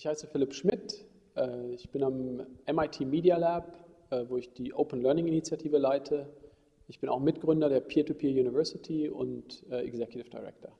Ich heiße Philipp Schmidt. Äh, ich bin am MIT Media Lab, äh, wo ich die Open Learning Initiative leite. Ich bin auch Mitgründer der Peer-to-Peer -Peer University und äh, Executive Director.